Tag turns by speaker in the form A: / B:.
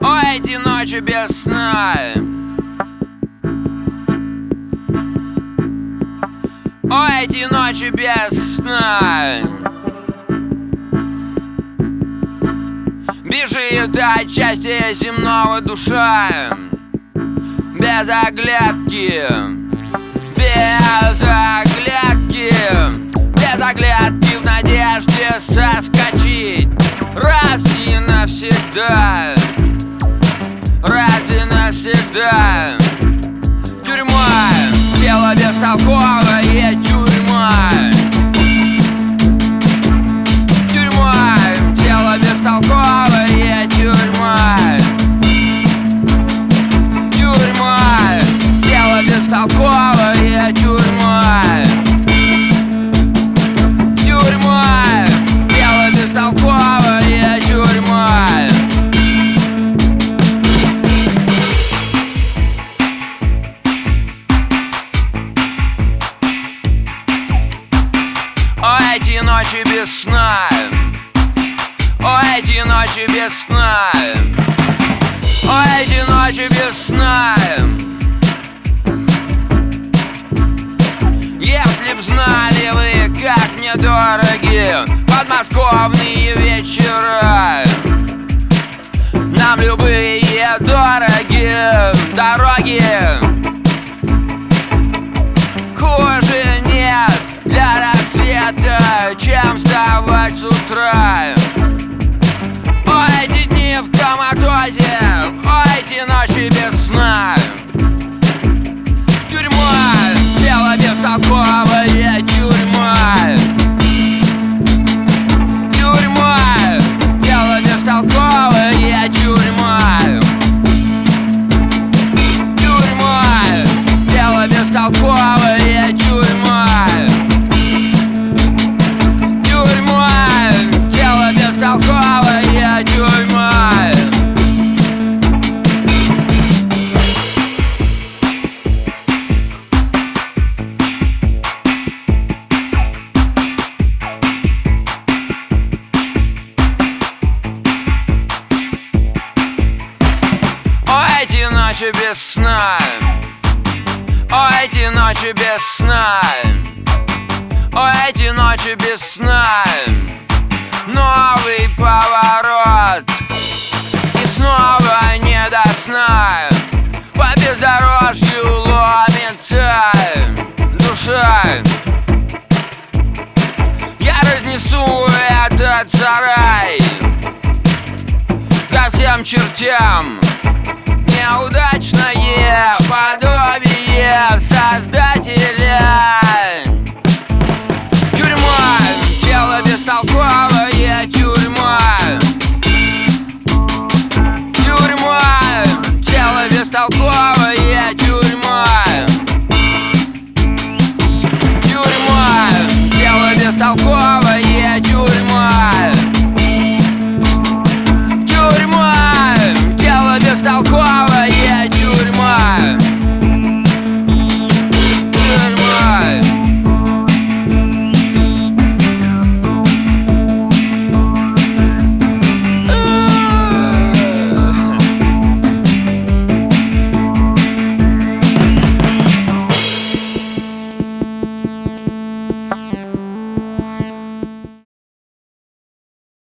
A: О, эти ночи без сна. О, эти ночи без сна Бежит от счастья земного душа. Без оглядки. Без оглядки. Без оглядки в надежде соскочить. Раз и навсегда. Раз и навсегда. Тюрьма. Тело бестолковая эти ночи без сна. О, эти ночи без сна. О, эти ночи без сна. Если б знали вы, как мне дороги Подмосковные вечера. Нам любые дороги Дороги рассвета, чем вставать с утра? О, эти дни в коматозе, о, эти ночи без сна. Тюрьма, тело бестолковая тюрьма. Тюрьма, тело бестолковая тюрьма. Тюрьма, тело бестолковая тюрьма Тюрьма, ночи без сна. О, эти ночи без сна. О, эти ночи без сна. Новый поворот. И снова не до сна. По бездорожью ломится душа. Я разнесу этот сарай Ко всем чертям alcoólatra